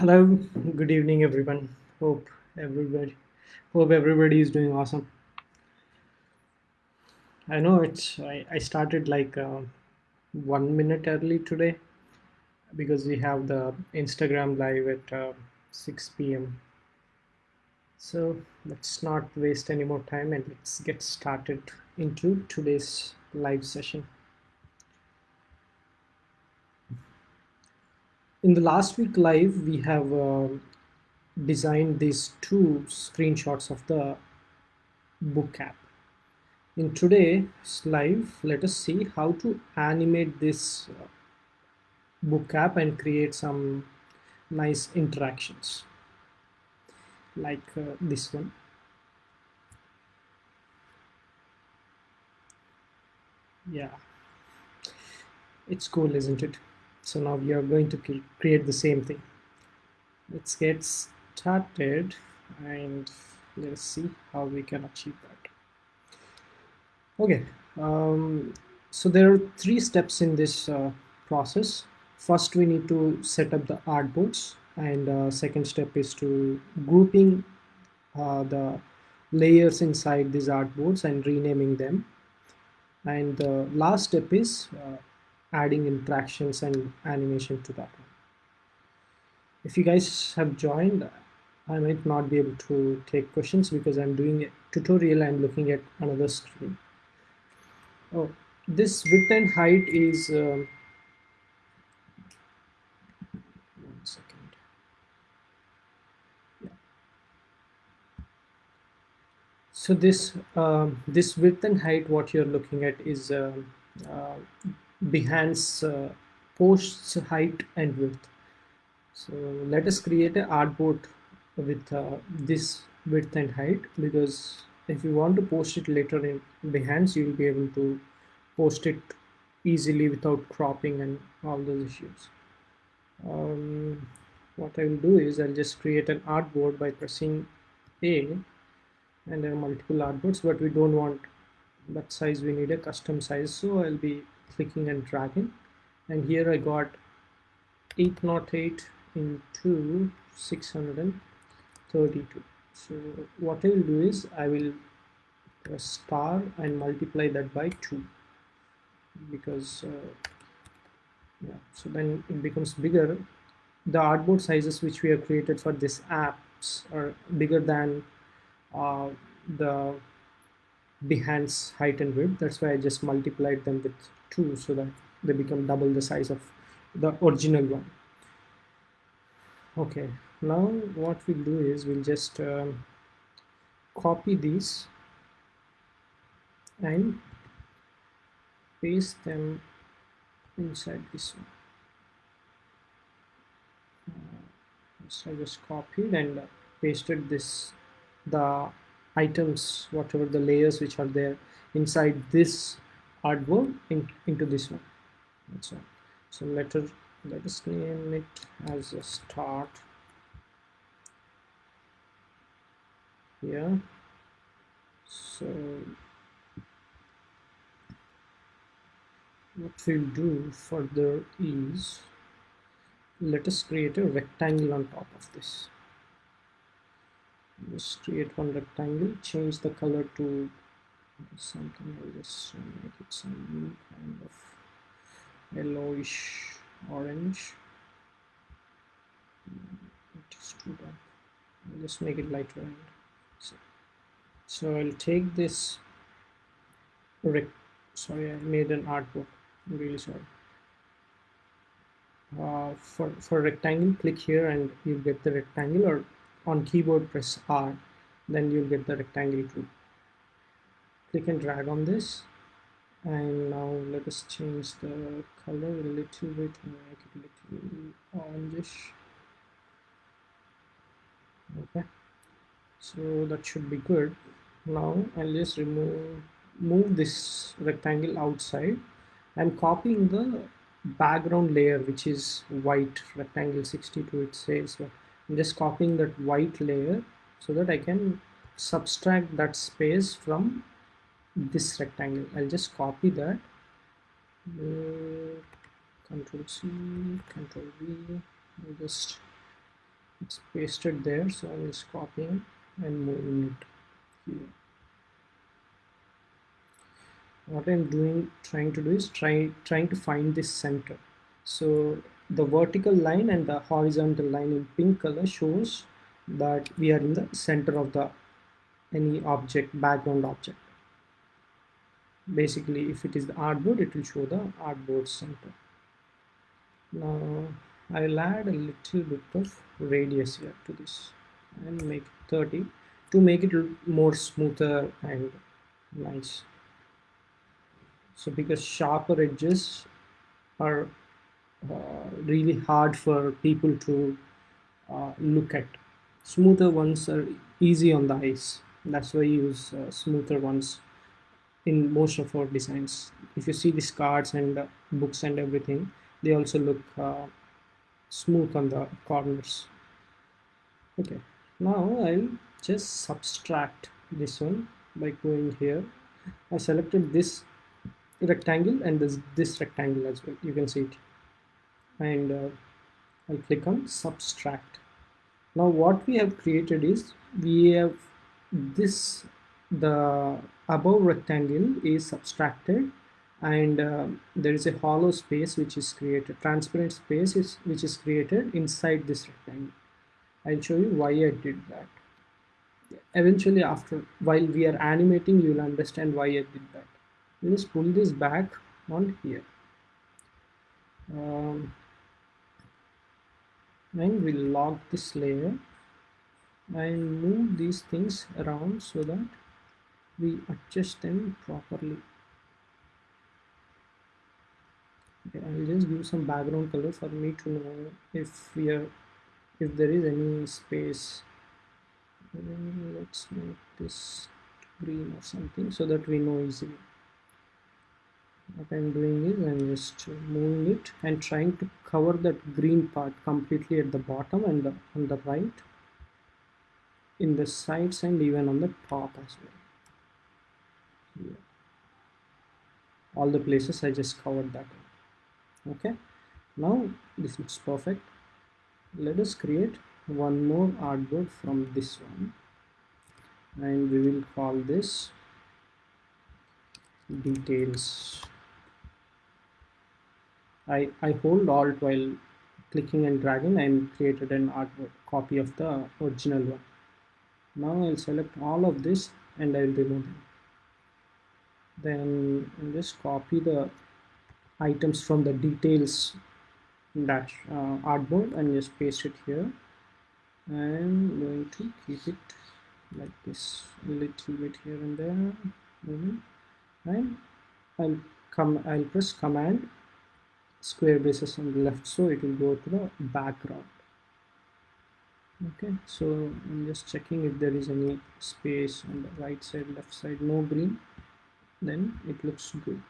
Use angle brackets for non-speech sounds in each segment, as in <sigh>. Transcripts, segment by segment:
Hello, good evening, everyone. Hope everybody, hope everybody is doing awesome. I know it's I, I started like uh, one minute early today because we have the Instagram live at uh, 6 p.m. So let's not waste any more time and let's get started into today's live session. In the last week live, we have uh, designed these two screenshots of the book app. In today's live, let us see how to animate this uh, book app and create some nice interactions like uh, this one. Yeah, it's cool, isn't it? So now we are going to create the same thing. Let's get started and let's see how we can achieve that. Okay, um, so there are three steps in this uh, process. First, we need to set up the artboards, and uh, second step is to grouping uh, the layers inside these artboards and renaming them. And the last step is uh, adding interactions and animation to that one. If you guys have joined, I might not be able to take questions because I'm doing a tutorial and looking at another screen. Oh, this width and height is um, one second. Yeah. So this um, this width and height, what you're looking at is um uh, Behance uh, posts height and width. So let us create an artboard with uh, this width and height because if you want to post it later in Behance, you'll be able to post it easily without cropping and all those issues. Um, what I will do is I'll just create an artboard by pressing A and there are multiple artboards, but we don't want that size. We need a custom size. So I'll be clicking and dragging. And here I got 808 into 632. So what I will do is I will press star and multiply that by 2 because uh, yeah so then it becomes bigger the artboard sizes which we have created for this apps are bigger than uh, the Behance height and width. That's why I just multiplied them with 2 so that they become double the size of the original one. Okay now what we'll do is we'll just um, copy these and paste them inside this one. Uh, so I just copied and pasted this the items whatever the layers which are there inside this artboard in, into this one. That's all. So let us let us name it as a start. Here so what we'll do further is let us create a rectangle on top of this just create one rectangle change the color to something I'll just make it some kind of yellowish orange. It is too dark. I'll just make it lighter so, so I'll take this rec sorry I made an artboard I'm really sorry. Uh, for for rectangle click here and you get the rectangle or on keyboard press R then you'll get the rectangle too. Click and drag on this. And now let us change the color a little bit and make it a little orangish. Okay. So that should be good. Now I'll just remove move this rectangle outside I'm copying the background layer which is white rectangle 62 it says I'm just copying that white layer so that I can subtract that space from this rectangle. I'll just copy that. Uh, control C control V. I'll just it's pasted there so I'm just copying and moving it here. What I'm doing trying to do is try trying to find this center. So the vertical line and the horizontal line in pink color shows that we are in the center of the any object background object. Basically if it is the artboard it will show the artboard center. Now I'll add a little bit of radius here to this and make 30 to make it more smoother and nice. So because sharper edges are really hard for people to uh, look at. Smoother ones are easy on the eyes. That's why I use uh, smoother ones in most of our designs. If you see these cards and uh, books and everything they also look uh, smooth on the corners. Okay. Now I'll just subtract this one by going here. I selected this rectangle and this this rectangle as well. You can see it and uh, I'll click on subtract. Now what we have created is we have this the above rectangle is subtracted and uh, there is a hollow space which is created transparent space is which is created inside this rectangle. I'll show you why I did that. Eventually after while we are animating you will understand why I did that. Let's pull this back on here. Um, and we'll lock this layer and move these things around so that we adjust them properly. Okay, I'll just give some background color for me to know if we are if there is any space. Let's make this green or something so that we know easily what I'm doing is I'm just moving it and trying to cover that green part completely at the bottom and the, on the right in the sides and even on the top as well. Yeah. all the places I just covered that okay? Now this looks perfect. Let us create one more artboard from this one. And we will call this details I, I hold alt while clicking and dragging and created an artwork copy of the original one. Now I'll select all of this and I'll remove them. Then I'll just copy the items from the details dash uh, artboard and just paste it here. I'm going to keep it like this a little bit here and there and I'll come I'll press command square braces on the left so it will go to the background okay so I'm just checking if there is any space on the right side left side no green then it looks good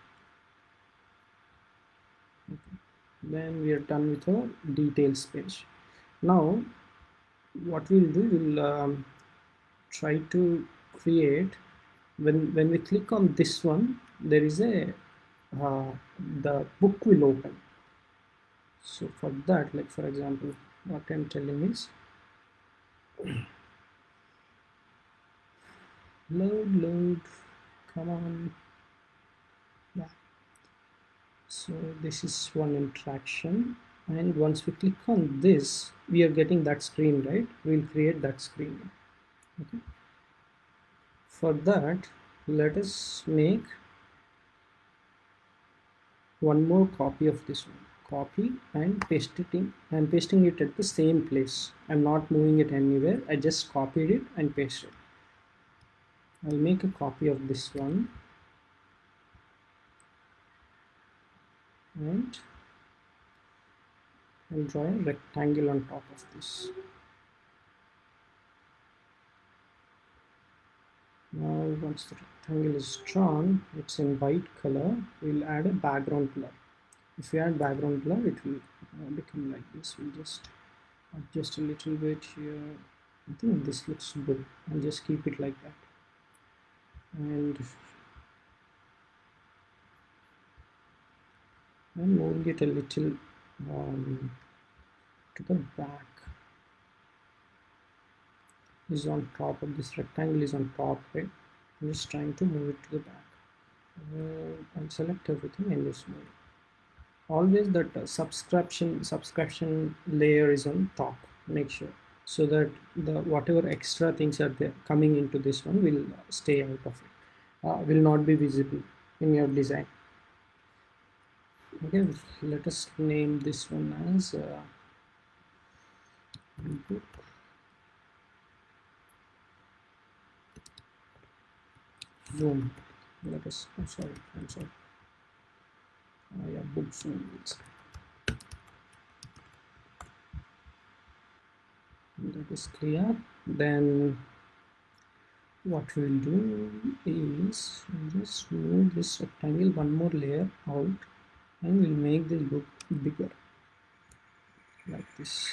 okay. then we are done with our detail page now what we'll do we'll um, try to create when when we click on this one there is a uh, the book will open. So for that like for example what I'm telling is <clears throat> load load come on. Yeah. So this is one interaction and once we click on this we are getting that screen right? We'll create that screen. Okay. For that let us make one more copy of this one. Copy and paste it in. I'm pasting it at the same place. I'm not moving it anywhere. I just copied it and pasted. It I'll make a copy of this one. And I'll draw a rectangle on top of this. Now once the rectangle is drawn it's in white color we'll add a background blur. If we add background blur it will uh, become like this. We'll just adjust a little bit here. I think this looks good. I'll just keep it like that. And I'm moving it a little um, to the back. Is on top of this rectangle is on top right I'm just trying to move it to the back. Uh, and select everything in this mode. Always that uh, subscription subscription layer is on top make sure. So that the whatever extra things are there coming into this one will stay out of it uh, will not be visible in your design. Okay let us name this one as uh, book zoom let us. I'm sorry i'm sorry uh, yeah book zoom that is clear. Then what we'll do is just move this rectangle one more layer out and we'll make this book bigger. Like this.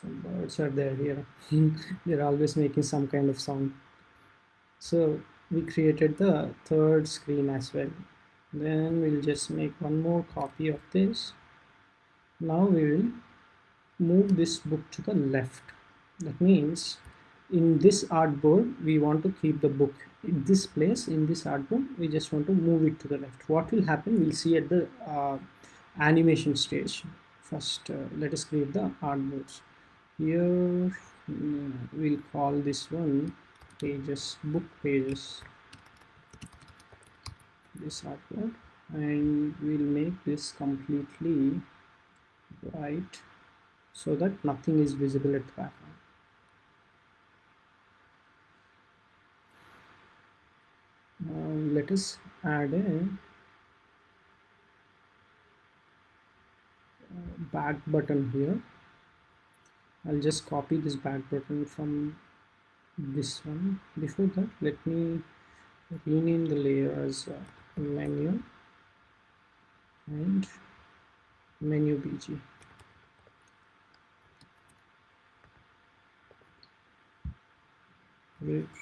Some birds are there here. <laughs> They're always making some kind of sound so we created the third screen as well. Then we'll just make one more copy of this. Now we will move this book to the left. That means in this artboard we want to keep the book. In this place in this artboard we just want to move it to the left. What will happen we'll see at the uh, animation stage. First uh, let us create the artboards. Here uh, we'll call this one pages book pages this artboard and we'll make this completely white so that nothing is visible at the background. Now let us add a uh, back button here. I'll just copy this back button from this one. Before that, let me rename the layer as uh, menu and menu BG.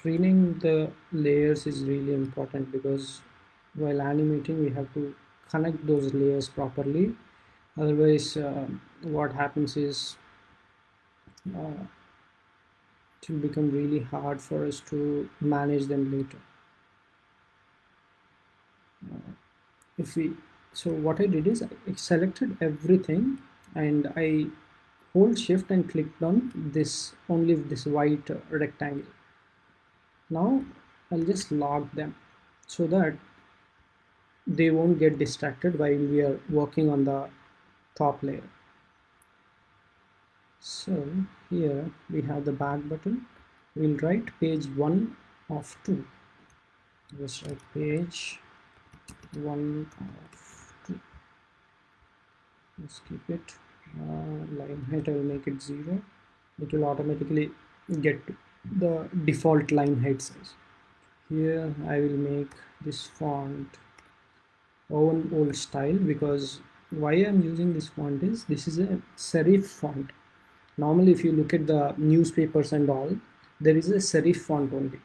renaming the layers is really important because while animating we have to connect those layers properly otherwise uh, what happens is uh, will become really hard for us to manage them later. Uh, if we so what I did is I selected everything and I hold shift and clicked on this only this white rectangle. Now I'll just lock them so that they won't get distracted while we are working on the top layer so here we have the back button. We'll write page 1 of 2 just write page 1 of 2 let's keep it uh, line height I will make it 0 it will automatically get the default line height size. Here I will make this font own old style because why I'm using this font is this is a serif font normally if you look at the newspapers and all there is a serif font only.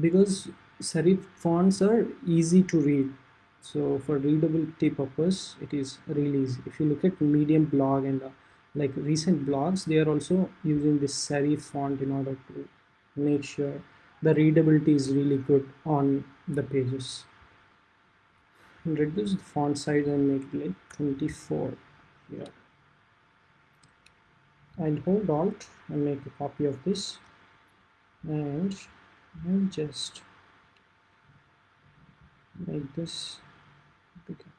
Because serif fonts are easy to read. So for readability purpose it is really easy. If you look at medium blog and uh, like recent blogs they are also using this serif font in order to make sure the readability is really good on the pages. Reduce the font size and make it like 24 here I'll hold alt and make a copy of this. And I'll just make this okay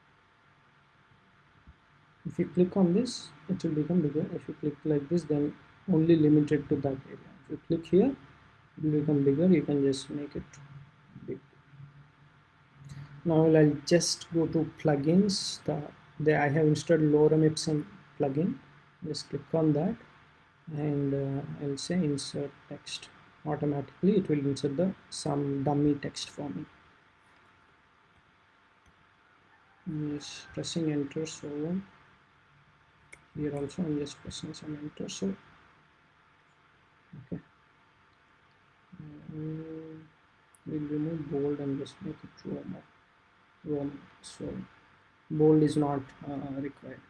if you click on this it will become bigger. If you click like this then only limited to that area. If you click here it will become bigger. You can just make it big. Now I'll just go to plugins. The, the I have installed lorem ipsum plugin just click on that and uh, I'll say insert text. Automatically it will insert the some dummy text for me. Yes pressing enter so here also I'm just pressing some enter so okay. Um, we'll remove bold and just make it Roman so bold is not uh, required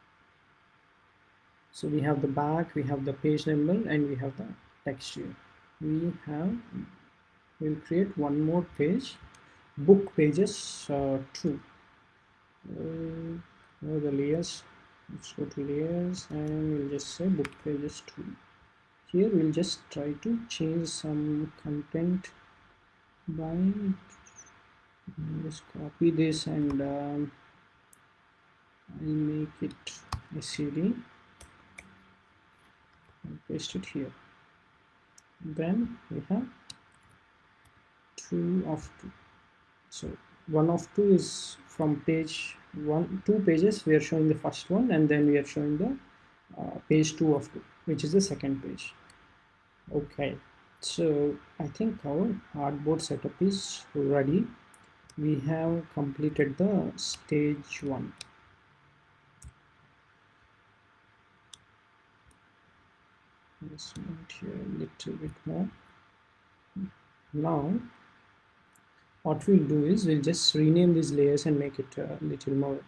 so we have the back we have the page number and we have the text we have we'll create one more page. Book pages uh, two. Uh, the layers let's go to layers and we'll just say book pages two. Here we'll just try to change some content by just copy this and um, I'll make it a CD and paste it here. Then we have two of two. So one of two is from page one two pages we are showing the first one and then we are showing the uh, page two of two which is the second page. Okay. So I think our artboard setup is ready. We have completed the stage one let's here a little bit more. Now what we'll do is we'll just rename these layers and make it a little more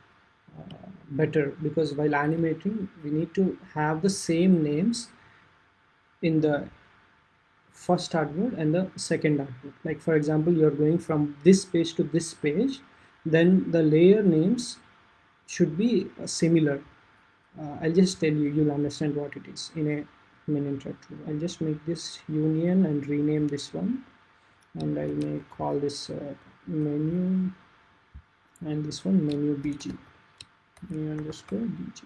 uh, better because while animating we need to have the same names in the first artboard and the second artboard. Like for example you're going from this page to this page then the layer names should be uh, similar. Uh, I'll just tell you you'll understand what it is. In a or two. I'll just make this union and rename this one. And I may call this uh, menu. And this one menu bg menu underscore bg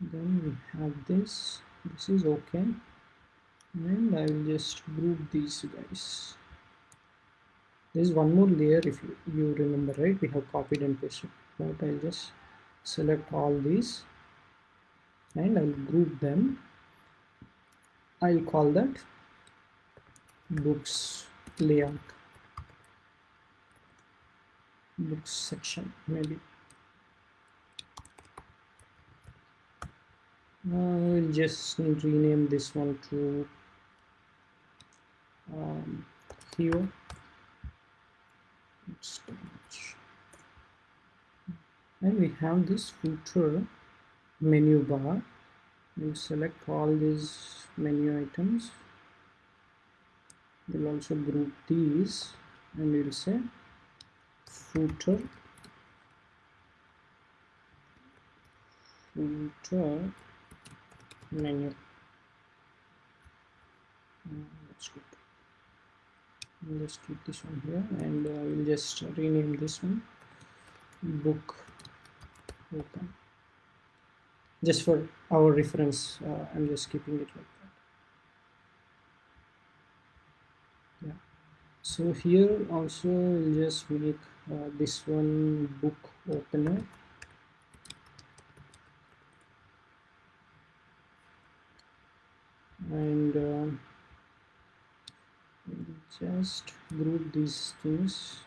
then we have this. This is okay. And I will just group these guys. There's one more layer if you, you remember right? We have copied and pasted. But I'll just select all these. And I'll group them I'll call that. Books layout. Books section maybe. We'll just rename this one to um, here and we have this footer menu bar we'll select all these menu items. We'll also group these and we'll say footer. Footer menu. That's good. Let's keep this one here and uh, we'll just rename this one. Book. Open just for our reference uh, I'm just keeping it like that. Yeah. So here also we'll just make uh, this one book opener. And uh, just group these things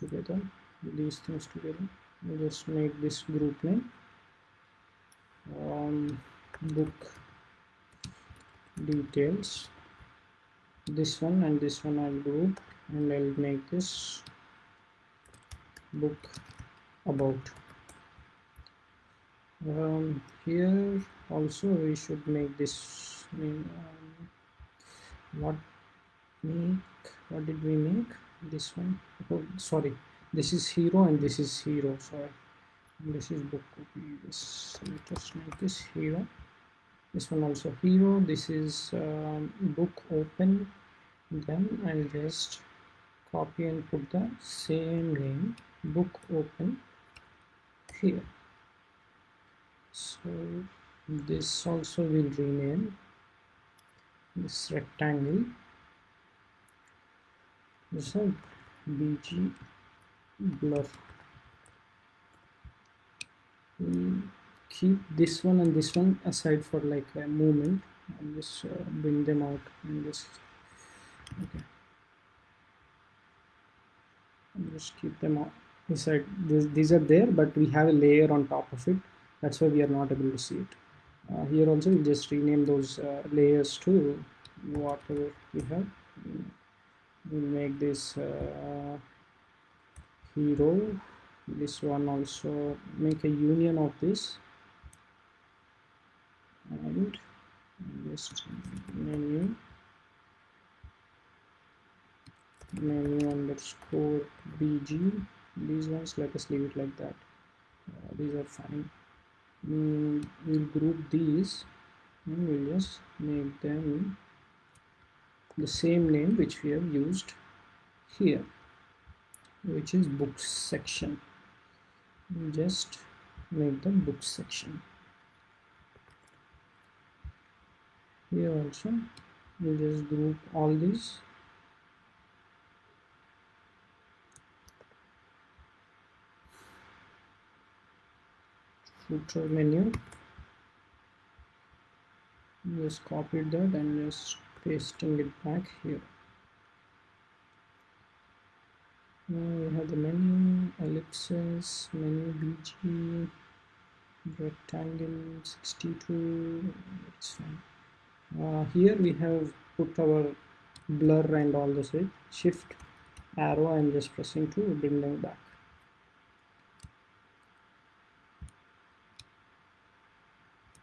together. These things together. Just make this group name. Um, book details. This one and this one I'll group and I'll make this book about. Um, here also we should make this um, what make? What did we make this one. Oh sorry. This is hero and this is hero. Sorry. This is book copy. This let us make this hero. This one also hero. This is um, book open. Then I'll just copy and put the same name. Book open here. So this also will rename this rectangle this is bg blur we keep this one and this one aside for like a movement and just uh, bring them out and just okay. And just keep them out. Inside this, these are there but we have a layer on top of it. That's why we are not able to see it. Uh, here also we'll just rename those uh, layers to whatever we have we'll make this uh, hero. This one also make a union of this. And just menu. Menu underscore bg these ones let us leave it like that. Uh, these are fine. Mm, we'll group these and we'll just make them the same name which we have used here which is books section. Just make the books section. Here also we just group all these. Footer menu. Just copy that and just pasting it back here. Now we have the menu ellipses menu bg rectangle 62 it's fine. Uh, here we have put our blur and all this right shift arrow I'm just pressing to bring them back.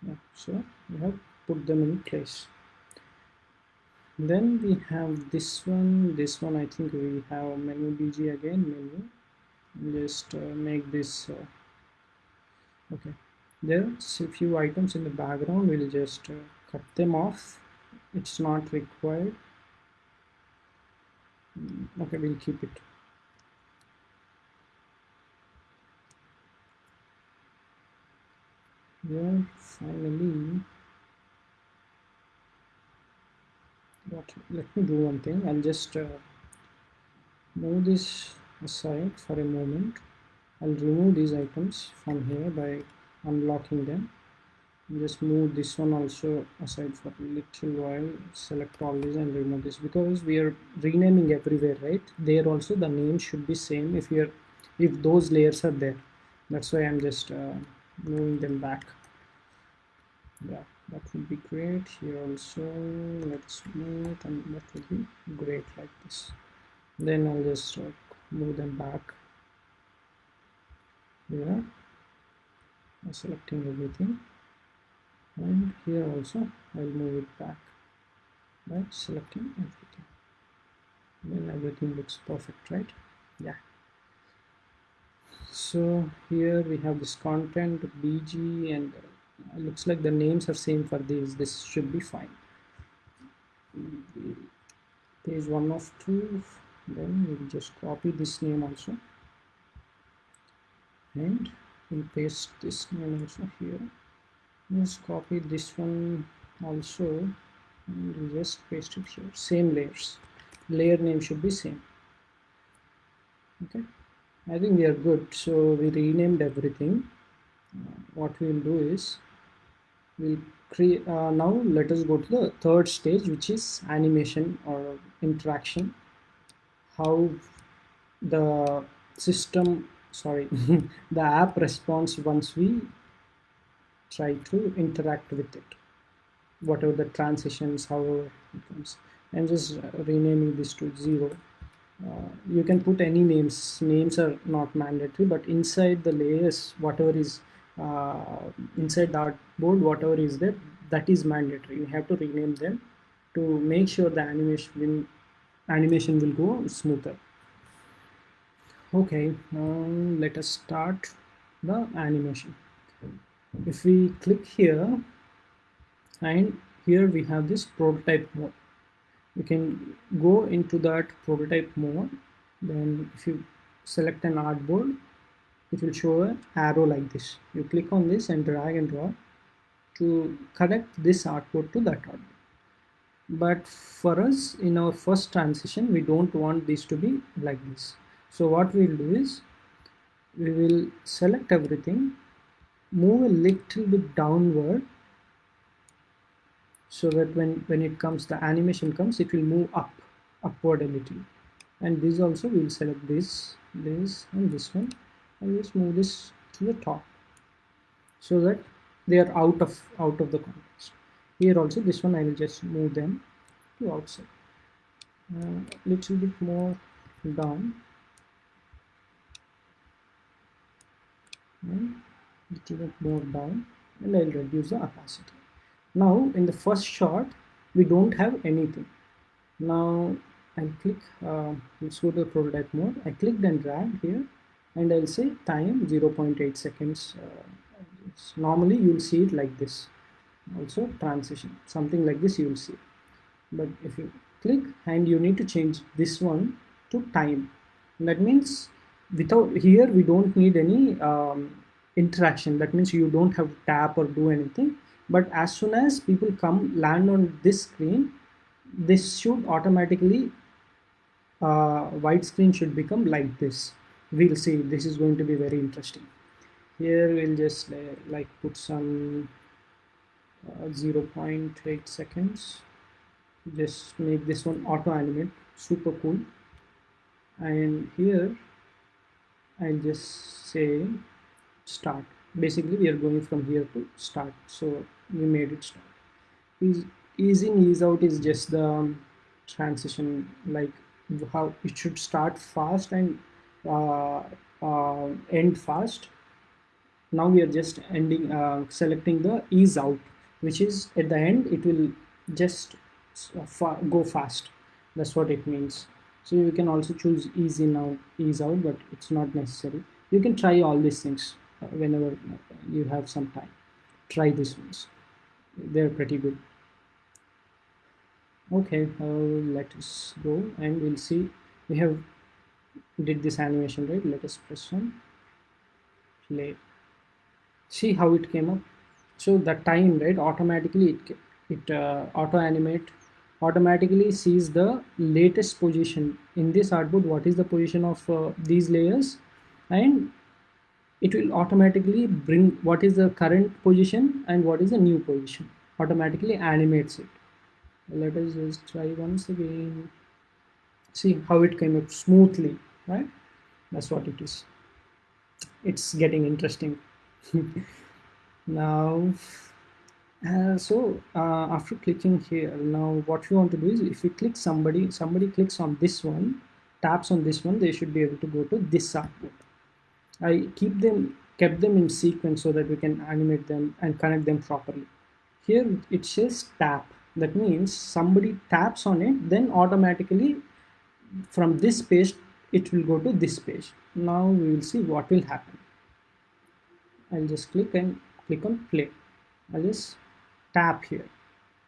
Yeah, so we have put them in place then we have this one. This one I think we have menu BG again menu. Just uh, make this uh, okay. There's a few items in the background. We'll just uh, cut them off. It's not required. Mm, okay we'll keep it. Yeah finally let me do one thing. I'll just uh, move this aside for a moment. I'll remove these items from here by unlocking them. Just move this one also aside for a little while. Select all these and remove this because we are renaming everywhere right? There also the name should be same if you're if those layers are there. That's why I'm just uh, moving them back. Yeah that would be great. Here also let's move and that would be great like this. Then I'll just uh, move them back. Here. Selecting everything. And here also I'll move it back by selecting everything. Then everything looks perfect right? Yeah. So here we have this content bg and looks like the names are same for these. This should be fine. Page one of two. Then we'll just copy this name also. And we'll paste this name also here. Just copy this one also. And just paste it here. Same layers. Layer name should be same. Okay? I think we are good. So we renamed everything. Uh, what we will do is we'll create uh, now let us go to the third stage which is animation or interaction. How the system sorry <laughs> the app responds once we try to interact with it. Whatever the transitions however it comes i'm just renaming this to zero. Uh, you can put any names. Names are not mandatory but inside the layers whatever is inside the artboard whatever is there that is mandatory. You have to rename them to make sure the animation will, animation will go smoother. Okay um, let us start the animation. If we click here and here we have this prototype mode. You can go into that prototype mode. Then if you select an artboard it will show an arrow like this. You click on this and drag and drop to connect this artboard to that artboard. But for us in our first transition we don't want this to be like this. So what we'll do is we will select everything move a little bit downward so that when when it comes the animation comes it will move up upward a little. And this also we'll select this this and this one and just move this to the top so that they are out of out of the context. Here also this one I will just move them to outside. Uh, little bit more down. And little bit more down and I'll reduce the opacity. Now in the first shot we don't have anything. Now I'll click uh, let's go to the prototype mode. I clicked and drag here and I'll say time 0.8 seconds uh, normally you'll see it like this. Also transition something like this you will see. But if you click and you need to change this one to time that means without here we don't need any um, interaction. That means you don't have to tap or do anything. But as soon as people come land on this screen this should automatically uh, white screen should become like this we'll see. This is going to be very interesting. Here we'll just uh, like put some uh, 0.8 seconds. Just make this one auto animate. Super cool. And here I'll just say start. Basically we are going from here to start. So we made it start. Ease, ease in ease out is just the transition like how it should start fast and end fast. Now we are just ending uh, selecting the ease out which is at the end it will just fa go fast. That's what it means. So you can also choose ease in out ease out but it's not necessary. You can try all these things uh, whenever you have some time. Try these ones. They're pretty good. Okay uh, let us go and we'll see. We have did this animation right? Let us press on play. See how it came up? So the time right automatically it it uh, auto animate automatically sees the latest position. In this artboard what is the position of uh, these layers? And it will automatically bring what is the current position and what is the new position. Automatically animates it. Let us just try once again. See how it came up smoothly right? That's what it is. It's getting interesting. <laughs> Now uh, so uh, after clicking here now what you want to do is if you click somebody somebody clicks on this one taps on this one they should be able to go to this artboard I keep them kept them in sequence so that we can animate them and connect them properly. Here it says tap. That means somebody taps on it then automatically from this page it will go to this page. Now we will see what will happen. I'll just click and click on play. I'll just tap here.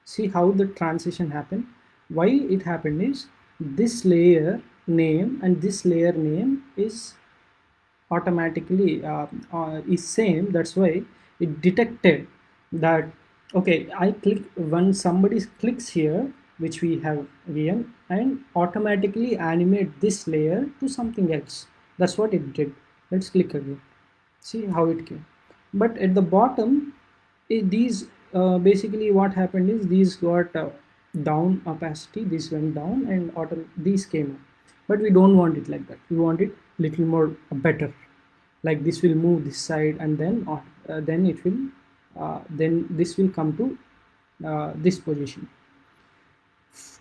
See how the transition happened? Why it happened is this layer name and this layer name is automatically uh, uh, is same. That's why it detected that okay I click when somebody clicks here which we have again and automatically animate this layer to something else. That's what it did. Let's click again. See how it came. But at the bottom it, these uh, basically what happened is these got uh, down opacity this went down and auto these came up. But we don't want it like that. We want it little more better. Like this will move this side and then uh, then it will uh, then this will come to uh, this position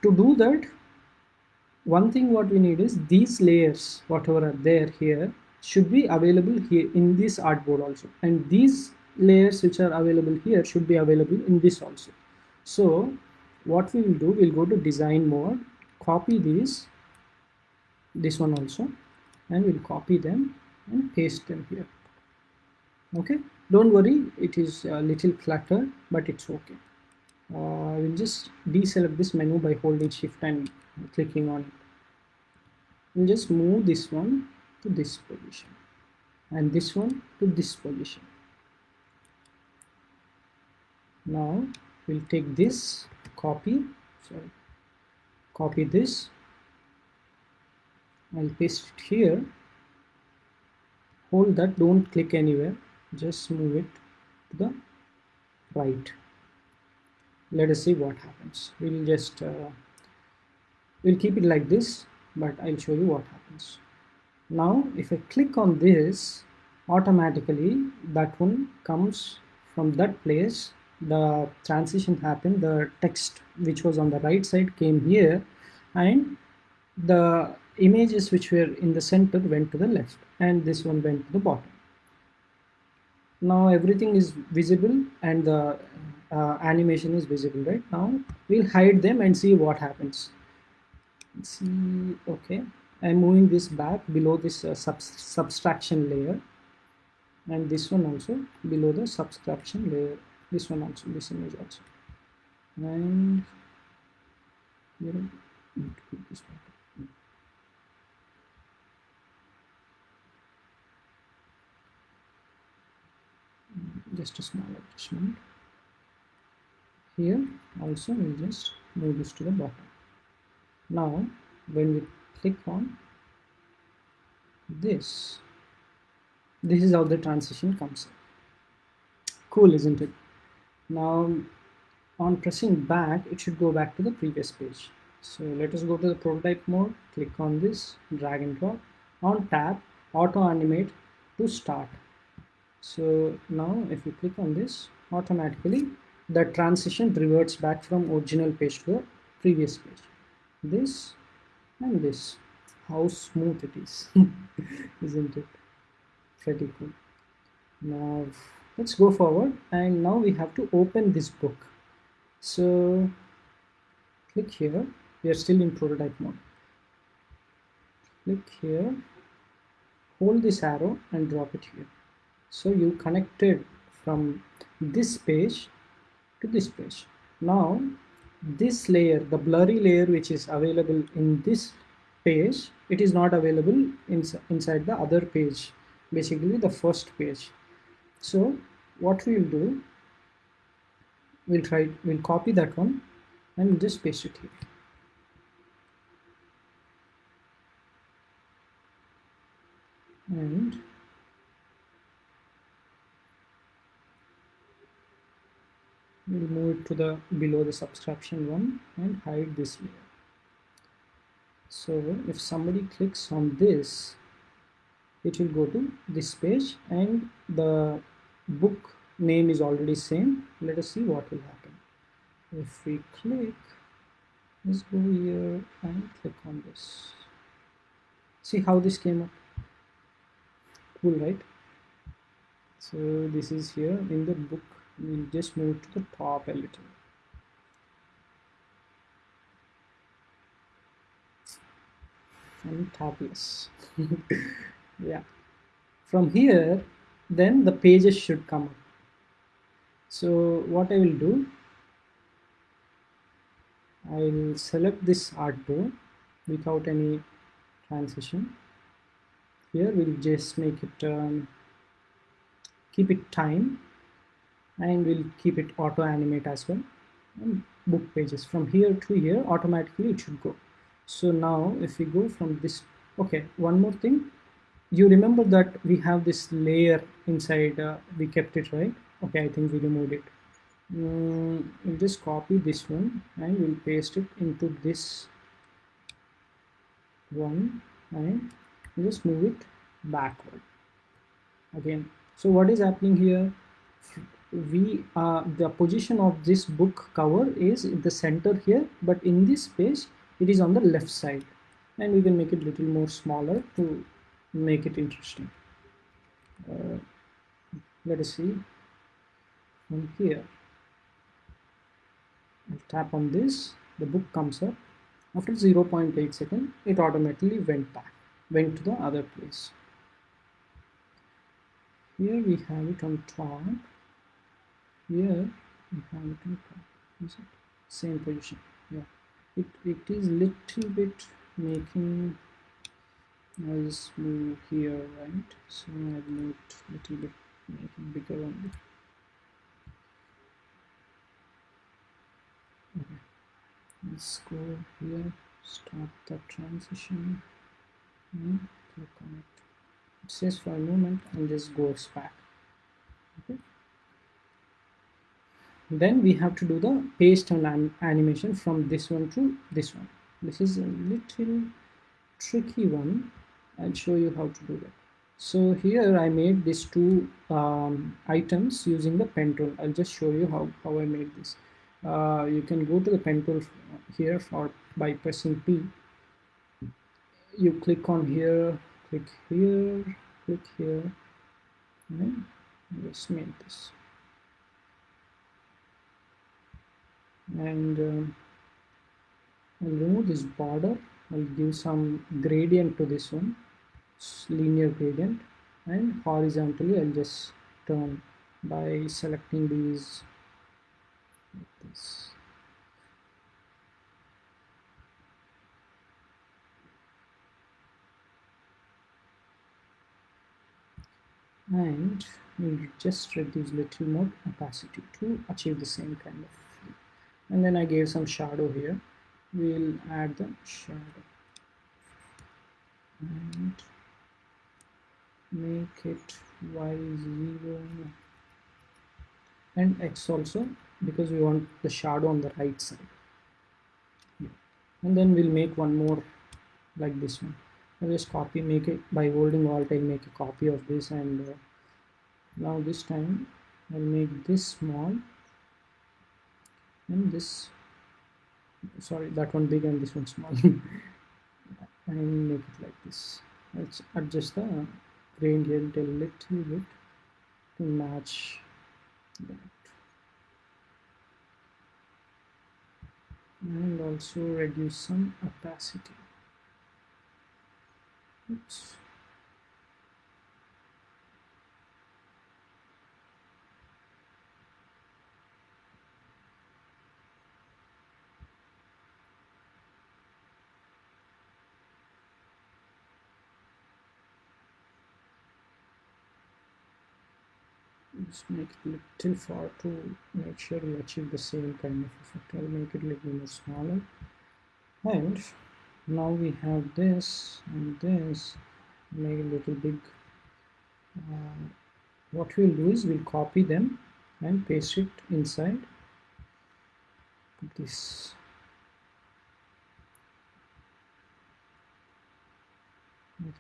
to do that one thing what we need is these layers whatever are there here should be available here in this artboard also. And these layers which are available here should be available in this also. So what we will do we'll go to design mode copy these this one also and we'll copy them and paste them here. Okay? Don't worry it is a little cluttered but it's okay uh, we'll just deselect this menu by holding shift and clicking on it. We'll just move this one to this position and this one to this position. Now we'll take this copy sorry copy this. I'll paste it here. Hold that don't click anywhere. Just move it to the right let us see what happens. We'll just uh, we'll keep it like this but I'll show you what happens. Now if I click on this automatically that one comes from that place. The transition happened. The text which was on the right side came here and the images which were in the center went to the left and this one went to the bottom now everything is visible and the uh, animation is visible right? Now we'll hide them and see what happens. Let's see okay. I'm moving this back below this uh, sub subtraction layer. And this one also below the subtraction layer. This one also this image also. And this back just a small adjustment. Here also we'll just move this to the bottom. Now when we click on this this is how the transition comes in. Cool isn't it? Now on pressing back it should go back to the previous page. So let us go to the prototype mode click on this drag and drop on tab auto animate to start so now if you click on this automatically the transition reverts back from original page to previous page. This and this. How smooth it is <laughs> isn't it? Pretty cool. Now let's go forward. And now we have to open this book. So click here. We are still in prototype mode. Click here. Hold this arrow and drop it here so you connected from this page to this page. Now this layer the blurry layer which is available in this page it is not available ins inside the other page basically the first page. So what we'll do we'll try we'll copy that one and just paste it here. And we'll move it to the below the subtraction one and hide this layer so if somebody clicks on this it will go to this page and the book name is already same. Let us see what will happen. If we click let's go here and click on this. See how this came up? Cool right? So this is here in the book we'll just move to the top a little. And topless <laughs> yeah. From here then the pages should come up. So what I will do I will select this artboard without any transition. Here we'll just make it um, keep it time and we'll keep it auto animate as well. And book pages. From here to here automatically it should go. So now if we go from this okay one more thing. You remember that we have this layer inside uh, we kept it right? Okay i think we removed it. Mm, we'll just copy this one and we'll paste it into this one and we'll just move it backward. Again. So what is happening here we uh, the position of this book cover is in the center here but in this page it is on the left side. And we can make it little more smaller to make it interesting. Uh, let us see. From here. I'll tap on this. The book comes up. After 0.8 second it automatically went back went to the other place. Here we have it on top here same position. Yeah. It it is little bit making noise move here right? So i move it little bit making bigger only. Okay. Let's go here. Start the transition. And click on it it says for a moment and this goes back. Okay then we have to do the paste and animation from this one to this one. This is a little tricky one. I'll show you how to do that. So here I made these two um, items using the pen tool. I'll just show you how, how I made this. Uh, you can go to the pen tool here for by pressing P. You click on here click here click here. And just make this and um, I'll remove this border. I'll give some gradient to this one linear gradient. And horizontally I'll just turn by selecting these like this. And we'll just reduce little more opacity to achieve the same kind of and then I gave some shadow here. We'll add the shadow. And make it y0 and x also because we want the shadow on the right side. And then we'll make one more like this one. I'll just copy make it by holding alt I'll make a copy of this. And uh, now this time I'll make this small and this sorry that one big and this one small. <laughs> And make it like this. Let's adjust the gradient a little bit to match that. And also reduce some opacity. Oops. Just make it a little far to make sure we achieve the same kind of effect. I'll make it a little more smaller. And now we have this and this. Make a little big. Uh, what we'll do is we'll copy them and paste it inside. This.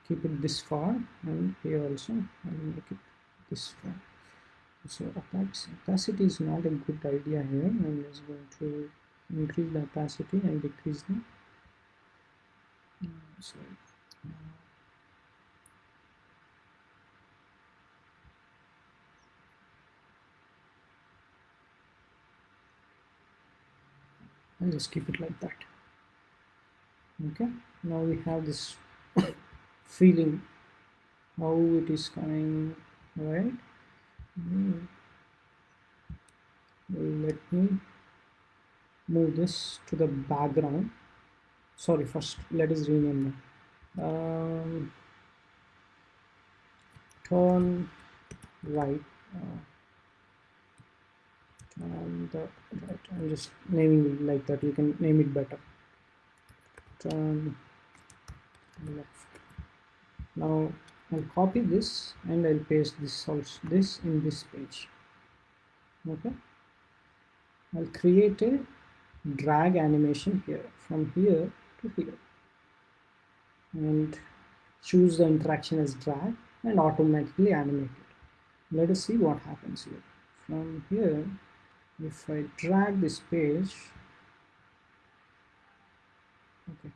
Keep it this far and here also I'll make it this far so opacity is not a good idea here I'm just going to increase the opacity and decrease the so uh, and just keep it like that okay now we have this <coughs> feeling how it is coming right. Let me move this to the background. Sorry first let us rename them um, turn right uh, the right. I'm just naming it like that. You can name it better. Turn left. Now I'll copy this and I'll paste this also this in this page okay I'll create a drag animation here from here to here and choose the interaction as drag and automatically animate it. Let us see what happens here. From here, if I drag this page, okay,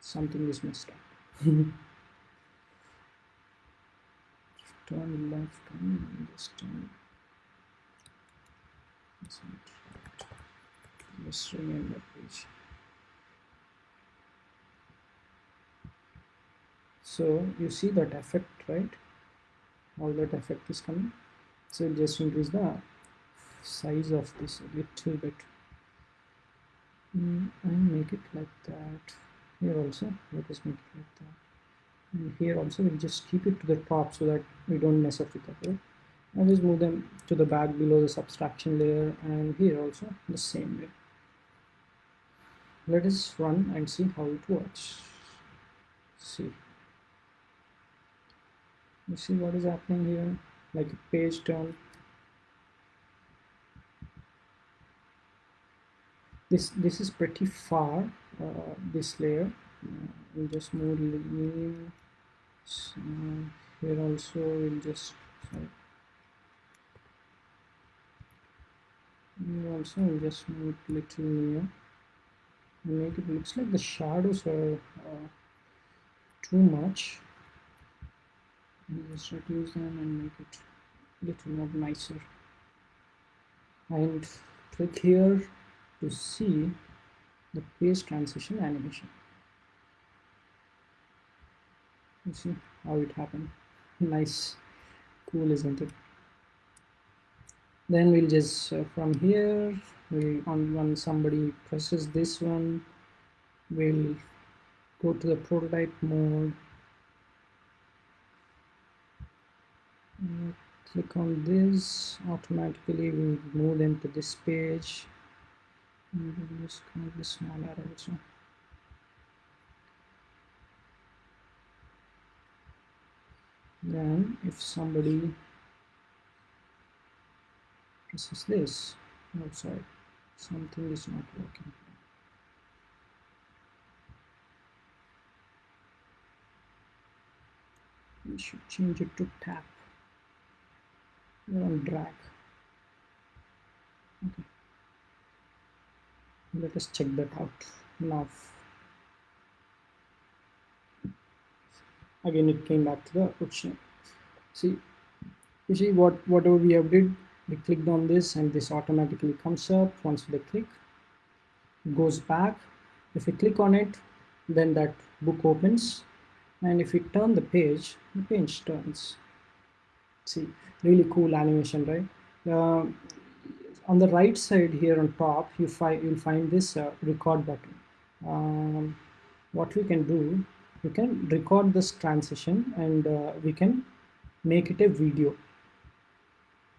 something is messed up. <laughs> turn left and just turn. Let's rename that page. so you see that effect right? All that effect is coming. So just increase the size of this a little bit. Mm, and make it like that. Here also let us make it like that and here also we'll just keep it to the top so that we don't mess up with that right? and just move them to the back below the subtraction layer and here also the same way. Let us run and see how it works. See. You see what is happening here? Like a page turn. This this is pretty far uh, this layer we'll just move linear so here also we'll just sorry. Also we'll just move little near make it looks like the shadows are uh, too much. We'll just reduce them and make it little more nicer. And click here to see the page transition animation see <laughs> how it happened. Nice. Cool isn't it? Then we'll just uh, from here we on when somebody presses this one we'll go to the prototype mode. Click on this. Automatically we move them to this page. And just kind of small arrow also then if somebody presses this. Oh sorry. Something is not working. We should change it to tap. And drag. Okay. Let us check that out now again it came back to the option see you see what whatever we have did we clicked on this and this automatically comes up. Once we click goes back. If we click on it then that book opens. And if we turn the page the page turns. See really cool animation right? Uh, on the right side here on top you find you'll find this uh, record button. Um, what we can do we can record this transition and uh, we can make it a video.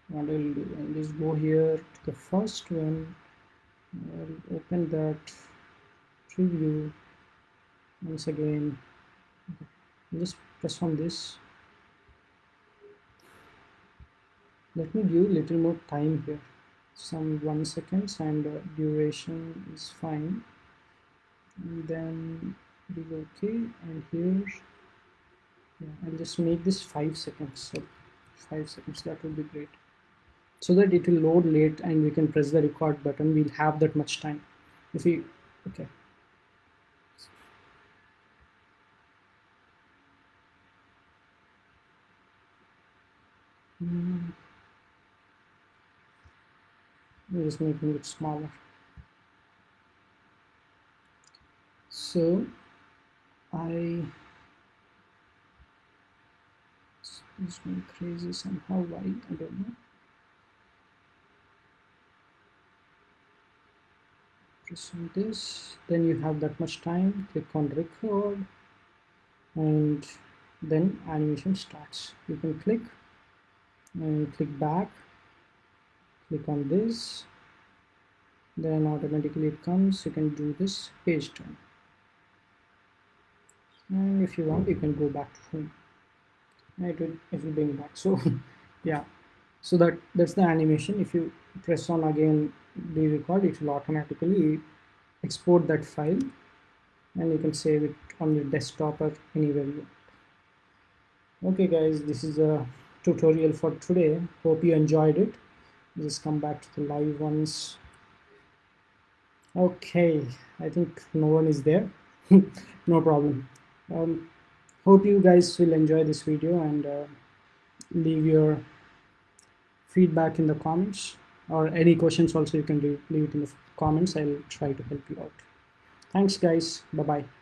What I'll do just go here to the first one. I'll open that preview once again. I'll just press on this. Let me give a little more time here. Some one seconds and uh, duration is fine. And then okay. And here yeah, I'll just make this five seconds. So five seconds that would be great. So that it will load late and we can press the record button. We'll have that much time. If we okay. Mm. just making it smaller. So I it's going crazy somehow why I don't know. Press on this then you have that much time click on record and then animation starts. You can click and click back click on this then automatically it comes you can do this page turn and if you want you can go back to home. It will it will bring back. <laughs> So yeah. So that that's the animation. If you press on again the record it will automatically export that file and you can save it on your desktop or anywhere you want. Okay guys this is a tutorial for today. Hope you enjoyed it. Just come back to the live ones. Okay i think no one is there. <laughs> No problem um, hope you guys will enjoy this video and uh, leave your feedback in the comments or any questions also you can leave, leave it in the comments. I'll try to help you out. Thanks guys. Bye bye